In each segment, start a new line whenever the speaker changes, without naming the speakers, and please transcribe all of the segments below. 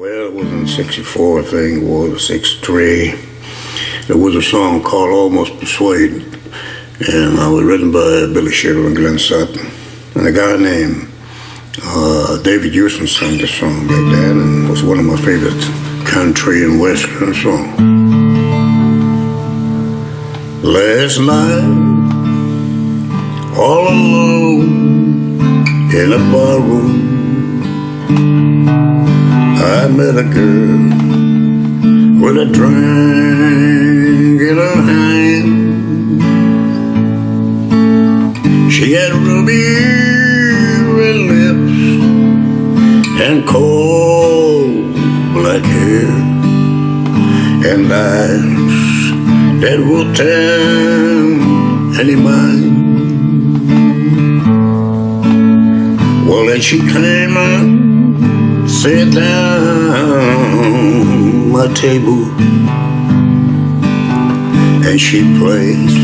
Well, it was in 64, I think it was, 63. There was a song called Almost Persuaded, and it was written by Billy Sherrill and Glenn Sutton. And a guy named uh, David Houston sang the song back then, and it was one of my favorite country and western songs. Last night, all alone in a barroom, I met a girl with a drink in her hand. She had ruby red lips and cold black hair and eyes that will tell any mind. Well, then she came and sat down my table. And she placed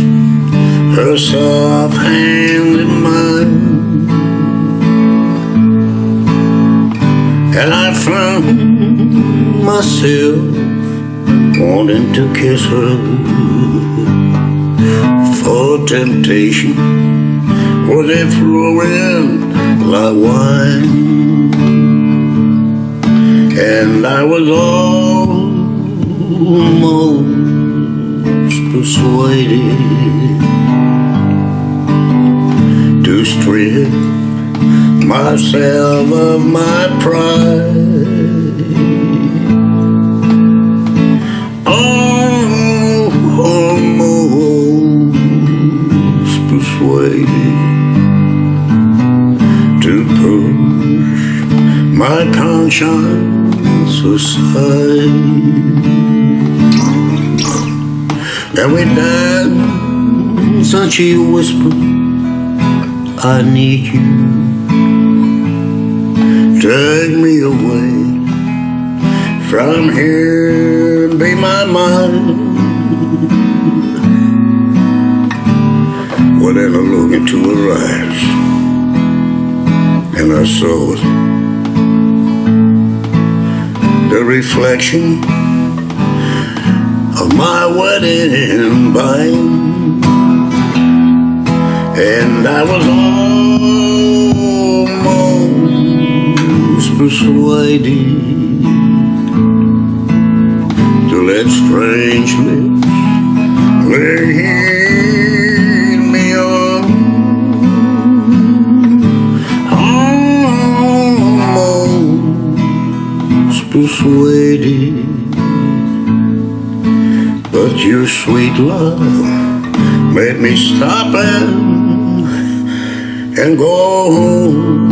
her soft hand in mine. And I found myself wanting to kiss her. For temptation was it flowing like wine and I was almost persuaded to strip myself of my pride. Almost persuaded to push my conscience aside. And we danced and she whispered, I need you. Take me away from here, be my mind. Well, then I looked into her eyes, and I saw the reflection of my wedding band, and I was almost persuaded to let strange lips lead persuaded, but your sweet love made me stop and and go home.